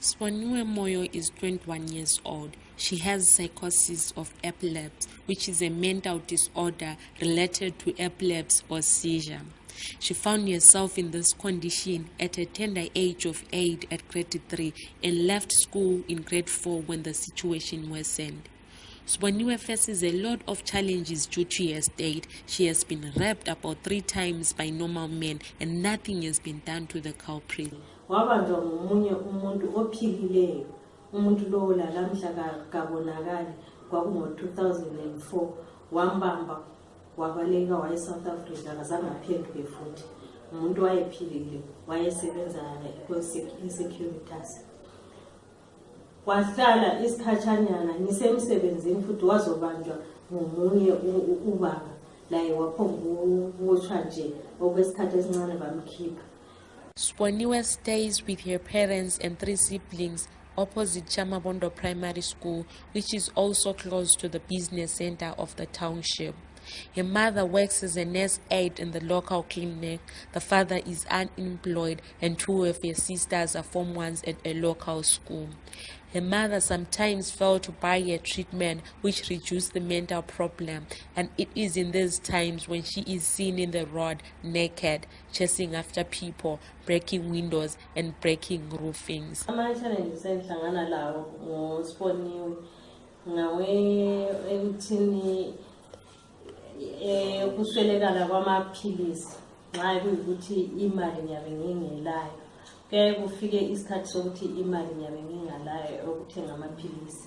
Swanua Moyo is 21 years old. She has psychosis of epilepsy, which is a mental disorder related to epilepsy or seizure. She found herself in this condition at a tender age of 8 at grade 3 and left school in grade 4 when the situation worsened. Swanua faces a lot of challenges due to her state. She has been raped about three times by normal men and nothing has been done to the culprit. Wabanjwa ngomunye umuntu ophilileyo. Umuntu lowo lalamhla kabonakali kwakungo-2004 wambamba wabaleka waye South Africa kazange aphenduke futhi umuntu wayephilile wayesebenza insecuritas wahlala isikhatshanyana ngisemsebenzini futhi wazobanjwa ngomunye ubaba laye waphomba ukutshwa nje okwesikhathi esincane bamkhipha Sponiwe stays with her parents and three siblings opposite Chamabondo Primary School, which is also close to the business center of the township. Her mother works as a nurse aide in the local clinic. The father is unemployed, and two of her sisters are form ones at a local school. Her mother sometimes failed to buy her treatment, which reduced the mental problem, and it is in these times when she is seen in the road naked, chasing after people, breaking windows and breaking roofings. Ama-challenges engihlangana lawo ngosiboniwe ngawe ekuthini eh kuswelekala kwamaphilisi nxa kuyikuthi imali ngiyabe ngingelayo kuyaye kufike isikhathi sokuthi imali ngiyabe ngingalayo okuthenga amaphilisi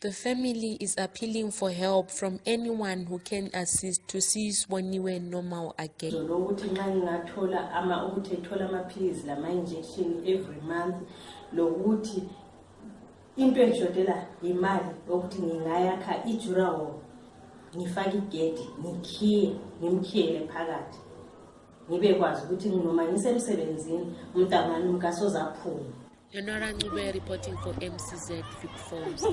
The family is appealing for help from anyone who can assist to see Sboniwe normal again. Lokuthi nxa ngingathola ama ukuthi ethola amaphilisi lama injection every month lokuthi into engishotela yimali yokuthi ngingayakha ijura hall ngifake igedi ngikhiye ngimkhiyele phakathi ngibe kwazi ukuthi noma ngisemsebenzini umntamani umkasozaphuma Lenora Ncube reporting for MCZ Vic Falls.